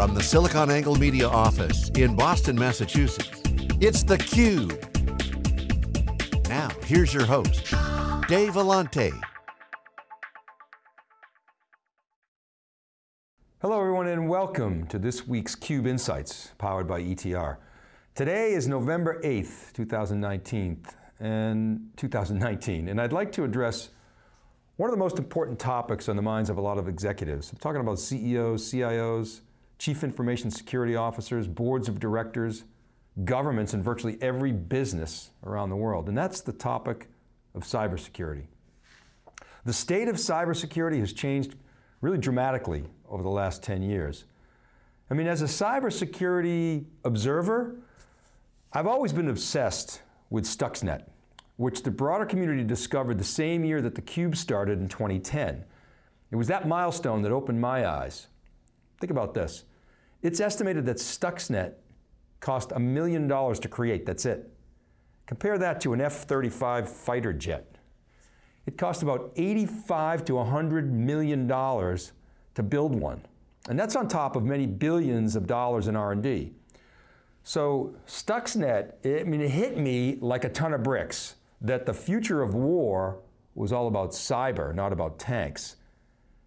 From the SiliconANGLE Media office in Boston, Massachusetts, it's theCUBE. Now, here's your host, Dave Vellante. Hello everyone and welcome to this week's CUBE Insights, powered by ETR. Today is November 8th, 2019, and 2019, and I'd like to address one of the most important topics on the minds of a lot of executives. I'm talking about CEOs, CIOs, chief information security officers, boards of directors, governments in virtually every business around the world, and that's the topic of cybersecurity. The state of cybersecurity has changed really dramatically over the last 10 years. I mean, as a cybersecurity observer, I've always been obsessed with Stuxnet which the broader community discovered the same year that theCUBE started in 2010. It was that milestone that opened my eyes. Think about this. It's estimated that Stuxnet cost a million dollars to create, that's it. Compare that to an F-35 fighter jet. It cost about 85 to 100 million dollars to build one. And that's on top of many billions of dollars in R&D. So Stuxnet, I mean, it hit me like a ton of bricks that the future of war was all about cyber, not about tanks.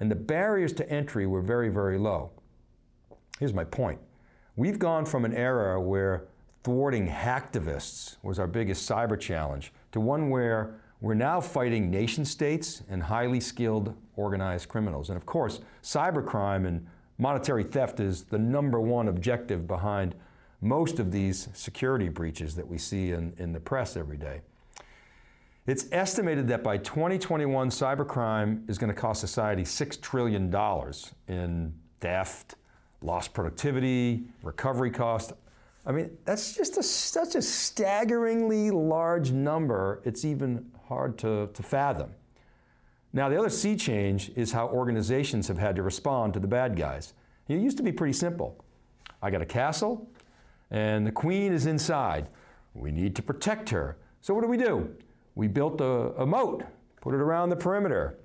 And the barriers to entry were very, very low. Here's my point. We've gone from an era where thwarting hacktivists was our biggest cyber challenge to one where we're now fighting nation states and highly skilled organized criminals. And of course, cybercrime and monetary theft is the number one objective behind most of these security breaches that we see in, in the press every day. It's estimated that by 2021, cybercrime is going to cost society $6 trillion in theft, lost productivity, recovery cost. I mean, that's just a, such a staggeringly large number, it's even hard to, to fathom. Now, the other sea change is how organizations have had to respond to the bad guys. It used to be pretty simple. I got a castle, and the queen is inside. We need to protect her. So what do we do? we built a, a moat, put it around the perimeter.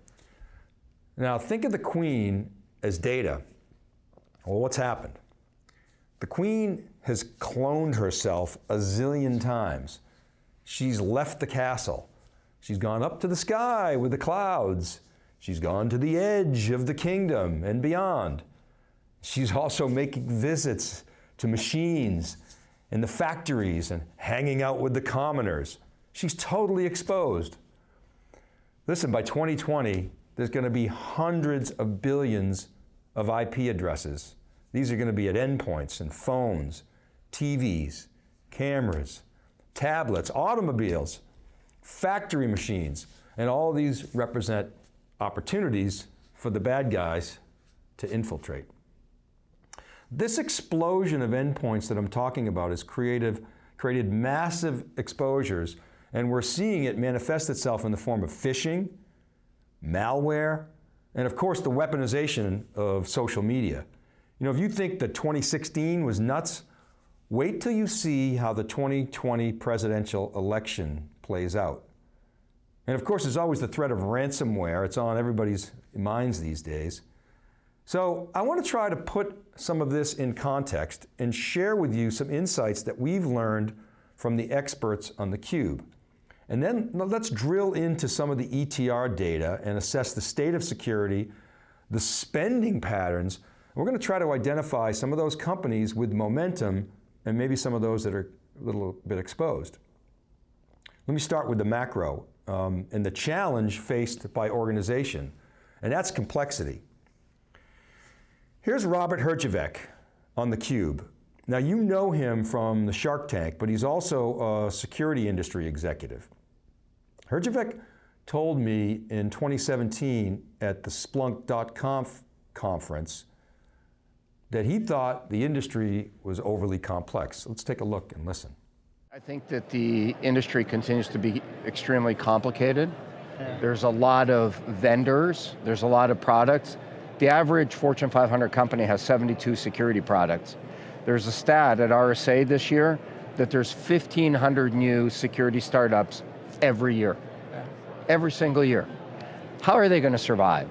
Now think of the queen as data. Well, what's happened? The queen has cloned herself a zillion times. She's left the castle. She's gone up to the sky with the clouds. She's gone to the edge of the kingdom and beyond. She's also making visits to machines in the factories and hanging out with the commoners. She's totally exposed. Listen, by 2020, there's going to be hundreds of billions of IP addresses. These are going to be at endpoints and phones, TVs, cameras, tablets, automobiles, factory machines, and all these represent opportunities for the bad guys to infiltrate. This explosion of endpoints that I'm talking about has created massive exposures and we're seeing it manifest itself in the form of phishing, malware, and of course the weaponization of social media. You know, if you think that 2016 was nuts, wait till you see how the 2020 presidential election plays out. And of course, there's always the threat of ransomware. It's on everybody's minds these days. So I want to try to put some of this in context and share with you some insights that we've learned from the experts on theCUBE. And then let's drill into some of the ETR data and assess the state of security, the spending patterns. We're going to try to identify some of those companies with momentum and maybe some of those that are a little bit exposed. Let me start with the macro um, and the challenge faced by organization, and that's complexity. Here's Robert Herjavec on theCUBE. Now you know him from the Shark Tank, but he's also a security industry executive. Herjavec told me in 2017 at the Splunk.conf conference that he thought the industry was overly complex. Let's take a look and listen. I think that the industry continues to be extremely complicated. There's a lot of vendors, there's a lot of products. The average Fortune 500 company has 72 security products. There's a stat at RSA this year that there's 1,500 new security startups every year. Every single year. How are they going to survive?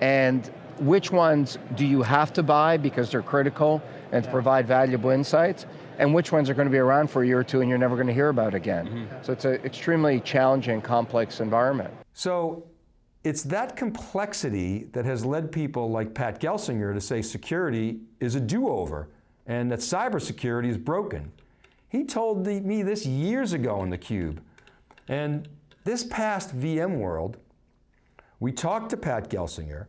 And which ones do you have to buy because they're critical and to provide valuable insights, and which ones are going to be around for a year or two and you're never going to hear about again. Mm -hmm. So it's an extremely challenging, complex environment. So it's that complexity that has led people like Pat Gelsinger to say security is a do-over and that cybersecurity is broken. He told the, me this years ago in theCUBE. And this past VMworld, we talked to Pat Gelsinger,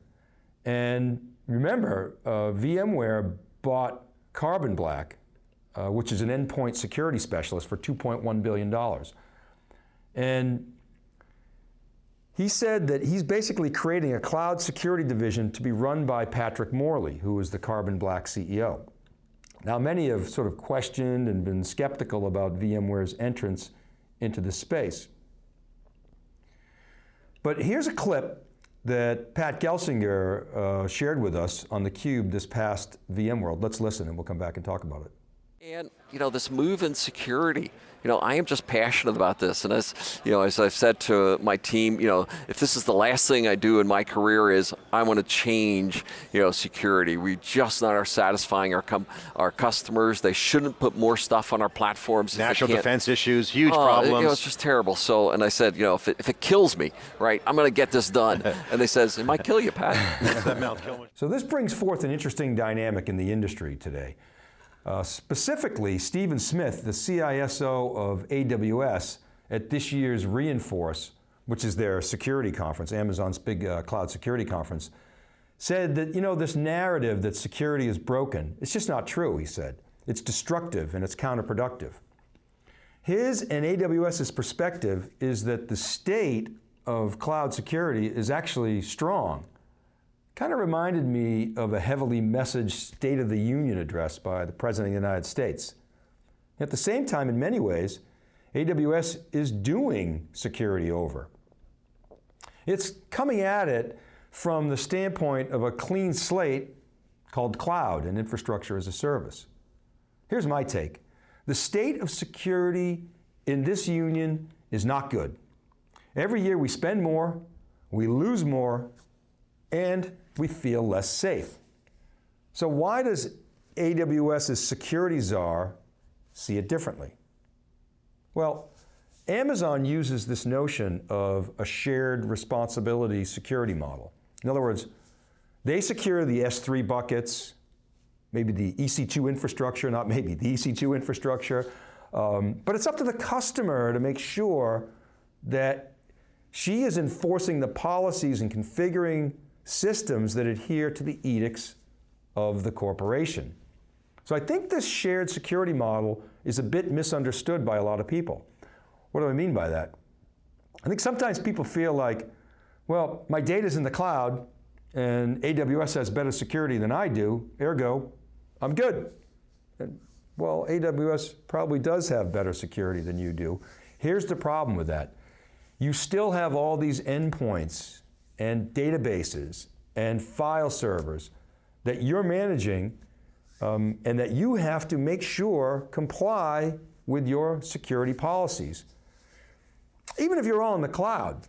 and remember, uh, VMware bought Carbon Black, uh, which is an endpoint security specialist for $2.1 billion. And he said that he's basically creating a cloud security division to be run by Patrick Morley, who is the Carbon Black CEO. Now many have sort of questioned and been skeptical about VMware's entrance into this space. But here's a clip that Pat Gelsinger uh, shared with us on theCUBE this past VMworld. Let's listen and we'll come back and talk about it. And you know, this move in security, you know, I am just passionate about this. And as, you know, as I've said to my team, you know, if this is the last thing I do in my career is I want to change, you know, security. We just not are satisfying our our customers. They shouldn't put more stuff on our platforms. National defense issues, huge uh, problems. You know, it's just terrible. So, and I said, you know, if it, if it kills me, right, I'm going to get this done. and they says, it might kill you, Pat. so this brings forth an interesting dynamic in the industry today. Uh, specifically, Stephen Schmidt, the CISO of AWS at this year's re:Inforce, which is their security conference, Amazon's big uh, cloud security conference, said that, you know, this narrative that security is broken, it's just not true, he said. It's destructive and it's counterproductive. His and AWS's perspective is that the state of cloud security is actually strong. Kind of reminded me of a heavily messaged State of the Union address by the President of the United States. At the same time, in many ways, AWS is doing security over. It's coming at it from the standpoint of a clean slate called cloud and infrastructure as a service. Here's my take. The state of security in this union is not good. Every year we spend more, we lose more, and we feel less safe. So why does AWS's security czar see it differently? Well, Amazon uses this notion of a shared responsibility security model. In other words, they secure the S3 buckets, maybe the EC2 infrastructure, not maybe, the EC2 infrastructure, um, but it's up to the customer to make sure that she is enforcing the policies and configuring systems that adhere to the edicts of the corporation. So I think this shared security model is a bit misunderstood by a lot of people. What do I mean by that? I think sometimes people feel like, well, my data's in the cloud and AWS has better security than I do, ergo, I'm good. And, well, AWS probably does have better security than you do. Here's the problem with that. You still have all these endpoints and databases and file servers that you're managing um, and that you have to make sure comply with your security policies. Even if you're all in the cloud,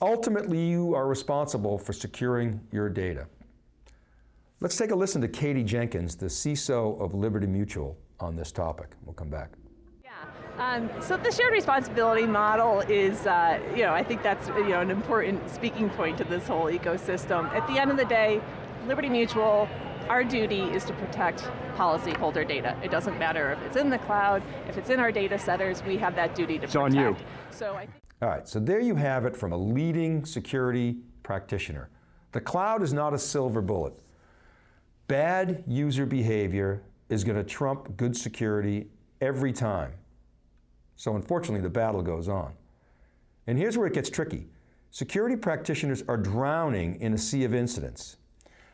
ultimately you are responsible for securing your data. Let's take a listen to Katie Jenkins, the CISO of Liberty Mutual on this topic. We'll come back. Um, so the shared responsibility model is, uh, you know, I think that's you know an important speaking point to this whole ecosystem. At the end of the day, Liberty Mutual, our duty is to protect policyholder data. It doesn't matter if it's in the cloud, if it's in our data centers, we have that duty to it's protect. on you. So I All right, so there you have it from a leading security practitioner. The cloud is not a silver bullet. Bad user behavior is going to trump good security every time. So unfortunately, the battle goes on. And here's where it gets tricky. Security practitioners are drowning in a sea of incidents.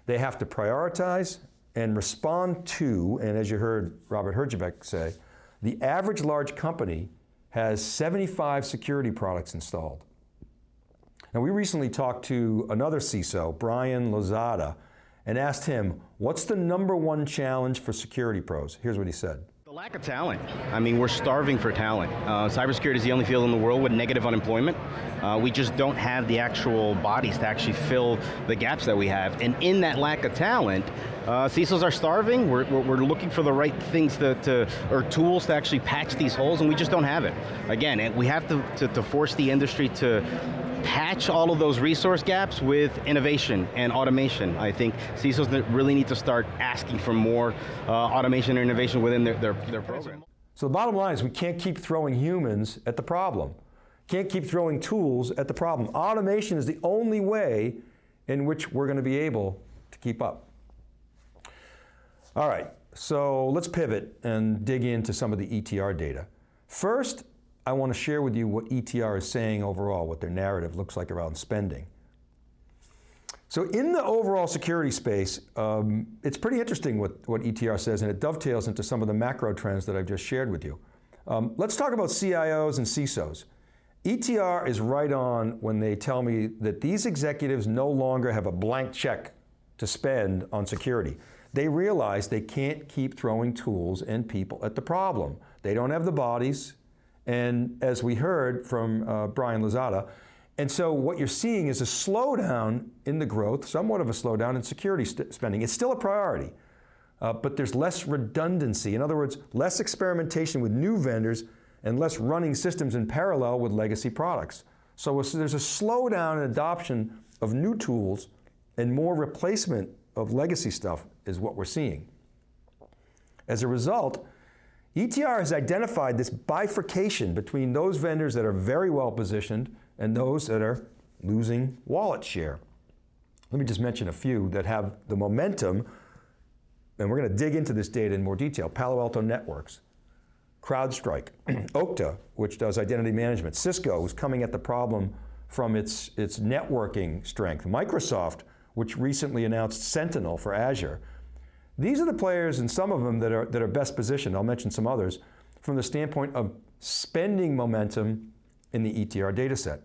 They have to prioritize and respond to, and as you heard Robert Herjavec say, the average large company has 75 security products installed. Now we recently talked to another CISO, Brian Lozada, and asked him, what's the number one challenge for security pros? Here's what he said. The lack of talent. I mean, we're starving for talent. Uh, cybersecurity is the only field in the world with negative unemployment. Uh, we just don't have the actual bodies to actually fill the gaps that we have. And in that lack of talent, uh, CISOs are starving. We're, we're, looking for the right things to, to, or tools to actually patch these holes, and we just don't have it. Again, we have to, to, to force the industry to patch all of those resource gaps with innovation and automation. I think CISOs really need to start asking for more uh, automation and innovation within their, their, their program. So the bottom line is we can't keep throwing humans at the problem. Can't keep throwing tools at the problem. Automation is the only way in which we're going to be able to keep up. All right, so let's pivot and dig into some of the ETR data. First, I want to share with you what ETR is saying overall, what their narrative looks like around spending. So in the overall security space, um, it's pretty interesting what, what ETR says, and it dovetails into some of the macro trends that I've just shared with you. Um, let's talk about CIOs and CISOs. ETR is right on when they tell me that these executives no longer have a blank check to spend on security. They realize they can't keep throwing tools and people at the problem. They don't have the bodies, and as we heard from uh, Brian Lozada, and so what you're seeing is a slowdown in the growth, somewhat of a slowdown in security spending. It's still a priority, uh, but there's less redundancy. In other words, less experimentation with new vendors and less running systems in parallel with legacy products. So there's a slowdown in adoption of new tools and more replacement of legacy stuff is what we're seeing. As a result, ETR has identified this bifurcation between those vendors that are very well positioned and those that are losing wallet share. Let me just mention a few that have the momentum, and we're going to dig into this data in more detail. Palo Alto Networks, CrowdStrike, Okta, which does identity management, Cisco, is coming at the problem from its, its networking strength, Microsoft, which recently announced Sentinel for Azure, these are the players, and some of them that are, that are best positioned, I'll mention some others, from the standpoint of spending momentum in the ETR data set.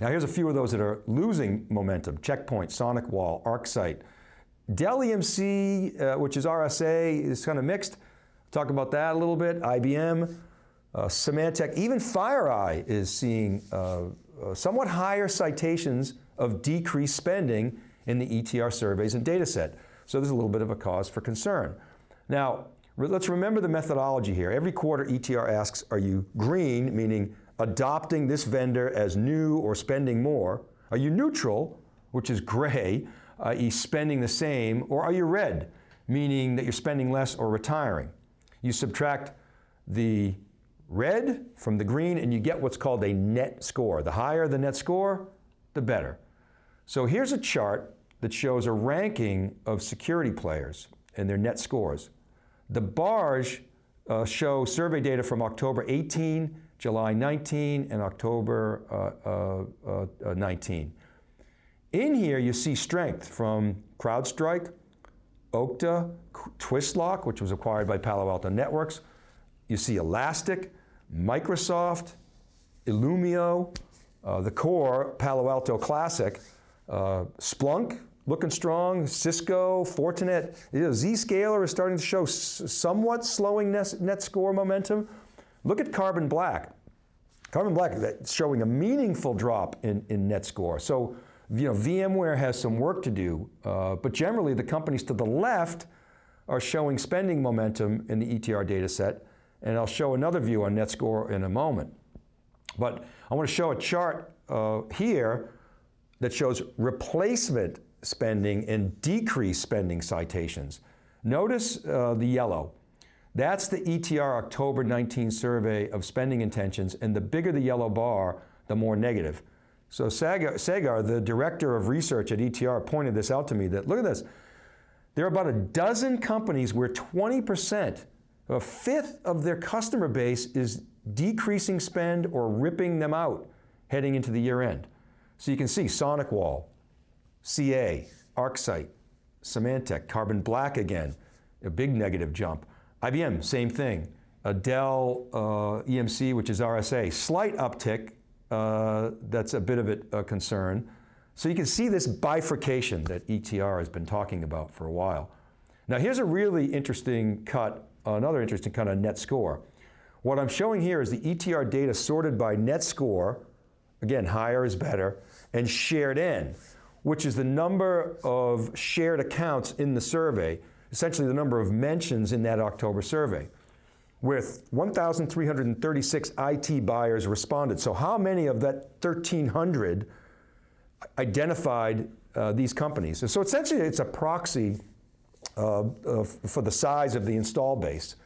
Now here's a few of those that are losing momentum. Checkpoint, SonicWall, ArcSight. Dell EMC, uh, which is RSA, is kind of mixed. Talk about that a little bit. IBM, uh, Symantec, even FireEye is seeing uh, uh, somewhat higher citations of decreased spending in the ETR surveys and data set. So there's a little bit of a cause for concern. Now, let's remember the methodology here. Every quarter ETR asks, are you green, meaning adopting this vendor as new or spending more? Are you neutral, which is gray, i.e. spending the same, or are you red, meaning that you're spending less or retiring? You subtract the red from the green and you get what's called a net score. The higher the net score, the better. So here's a chart that shows a ranking of security players and their net scores. The bars uh, show survey data from October 18, July 19, and October uh, uh, uh, 19. In here, you see strength from CrowdStrike, Okta, Twistlock, which was acquired by Palo Alto Networks. You see Elastic, Microsoft, Illumio, uh, the core Palo Alto Classic, uh, Splunk, looking strong. Cisco, Fortinet, you know, Zscaler is starting to show somewhat slowing net, net score momentum. Look at Carbon Black. Carbon Black is showing a meaningful drop in, in net score. So, you know, VMware has some work to do, uh, but generally the companies to the left are showing spending momentum in the ETR data set, and I'll show another view on net score in a moment. But I want to show a chart uh, here that shows replacement spending and decrease spending citations. Notice uh, the yellow. That's the ETR October 19 survey of spending intentions, and the bigger the yellow bar, the more negative. So Sagar, Sagar, the director of research at ETR, pointed this out to me that, look at this, there are about a dozen companies where 20%, a fifth of their customer base is decreasing spend or ripping them out heading into the year end. So you can see SonicWall, CA, ArcSight, Symantec, Carbon Black again, a big negative jump. IBM, same thing. A Dell uh, EMC, which is RSA, slight uptick, uh, that's a bit of a concern. So you can see this bifurcation that ETR has been talking about for a while. Now here's a really interesting cut, another interesting cut on net score. What I'm showing here is the ETR data sorted by net score, again, higher is better, and shared in, which is the number of shared accounts in the survey, essentially the number of mentions in that October survey. With 1,336 IT buyers responded. So how many of that 1,300 identified uh, these companies? So essentially it's a proxy uh, uh, for the size of the install base.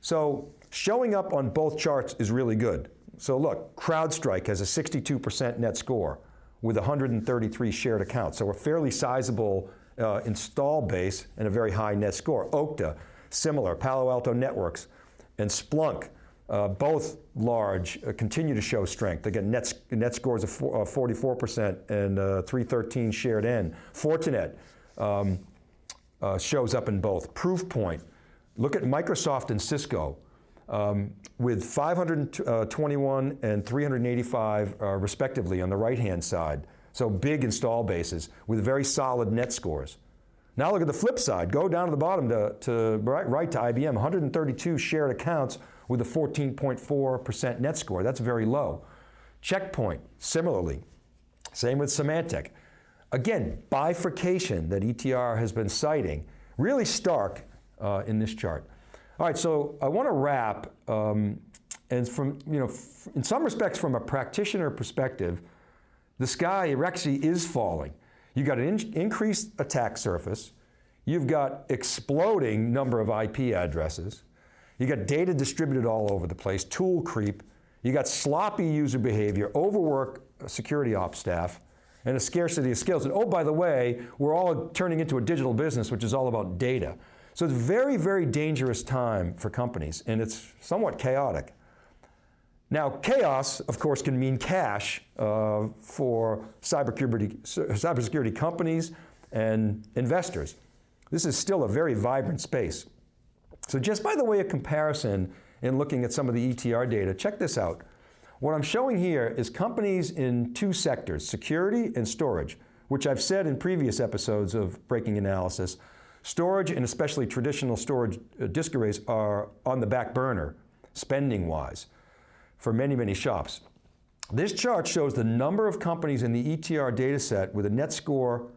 So showing up on both charts is really good. So look, CrowdStrike has a 62% net score with 133 shared accounts. So a fairly sizable uh, install base and a very high net score. Okta, similar, Palo Alto Networks, and Splunk, uh, both large, uh, continue to show strength. Again, net, net scores of 44% uh, and uh, 313 shared in. Fortinet um, uh, shows up in both. Proofpoint, look at Microsoft and Cisco. Um, with 521 and 385 uh, respectively on the right-hand side. So big install bases with very solid net scores. Now look at the flip side. Go down to the bottom to, to right, right to IBM, 132 shared accounts with a 14.4% net score. That's very low. Checkpoint, similarly. Same with Symantec. Again, bifurcation that ETR has been citing, really stark uh, in this chart. All right, so I want to wrap, um, and from, you know, in some respects from a practitioner perspective, the sky actually is falling. You've got an in increased attack surface, you've got exploding number of IP addresses, you got data distributed all over the place, tool creep, you got sloppy user behavior, overwork security ops staff, and a scarcity of skills. And oh, by the way, we're all turning into a digital business, which is all about data. So it's a very, very dangerous time for companies, and it's somewhat chaotic. Now, chaos, of course, can mean cash uh, for cybersecurity, cybersecurity companies and investors. This is still a very vibrant space. So just by the way of comparison in looking at some of the ETR data, check this out. What I'm showing here is companies in two sectors, security and storage, which I've said in previous episodes of Breaking Analysis, storage and especially traditional storage uh, disk arrays are on the back burner, spending-wise for many, many shops. This chart shows the number of companies in the ETR data set with a net score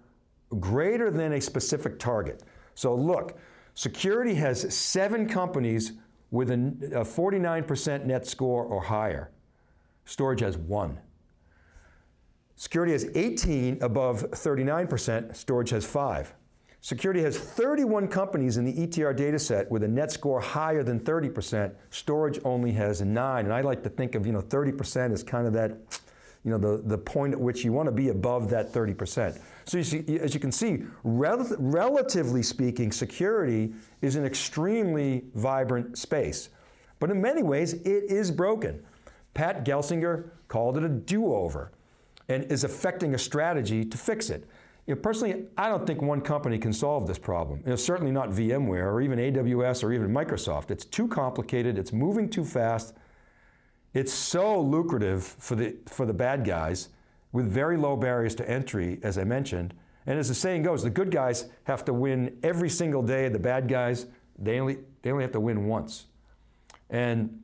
greater than a specific target. So look, security has seven companies with a 49% net score or higher. Storage has one. Security has 18 above 39%, storage has five. Security has 31 companies in the ETR data set with a net score higher than 30%. Storage only has nine. And I like to think of, you know, 30% as kind of that, you know, the, the point at which you want to be above that 30%. So you see, as you can see, rel relatively speaking, security is an extremely vibrant space. But in many ways, it is broken. Pat Gelsinger called it a do-over and is affecting a strategy to fix it. You know, personally, I don't think one company can solve this problem. You know, certainly not VMware or even AWS or even Microsoft. It's too complicated, it's moving too fast, it's so lucrative for the, for the bad guys with very low barriers to entry, as I mentioned. And as the saying goes, the good guys have to win every single day, the bad guys, they only, they only have to win once. And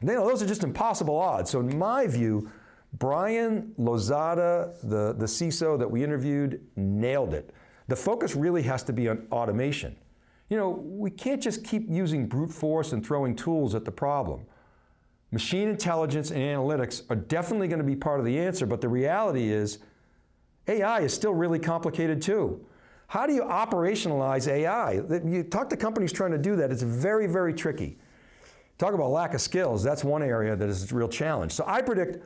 you know, those are just impossible odds. So in my view, Brian Lozada, the, the CISO that we interviewed, nailed it. The focus really has to be on automation. You know, we can't just keep using brute force and throwing tools at the problem. Machine intelligence and analytics are definitely going to be part of the answer, but the reality is AI is still really complicated too. How do you operationalize AI? You talk to companies trying to do that, it's very, very tricky. Talk about lack of skills, that's one area that is a real challenge. So I predict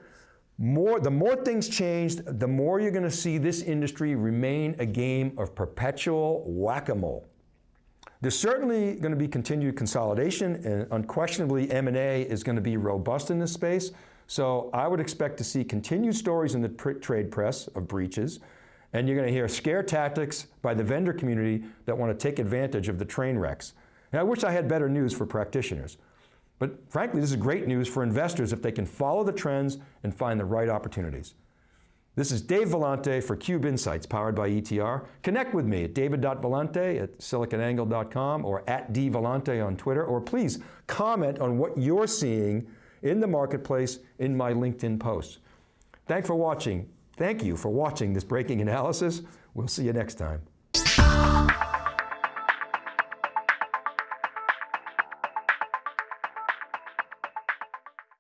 more, the more things change, the more you're going to see this industry remain a game of perpetual whack-a-mole. There's certainly going to be continued consolidation and unquestionably M&A is going to be robust in this space. So I would expect to see continued stories in the trade press of breaches and you're going to hear scare tactics by the vendor community that want to take advantage of the train wrecks. And I wish I had better news for practitioners. But frankly, this is great news for investors if they can follow the trends and find the right opportunities. This is Dave Vellante for Cube Insights, powered by ETR. Connect with me at david.vellante at siliconangle.com or at dvellante on Twitter, or please comment on what you're seeing in the marketplace in my LinkedIn posts. Thanks for watching. Thank you for watching this breaking analysis. We'll see you next time.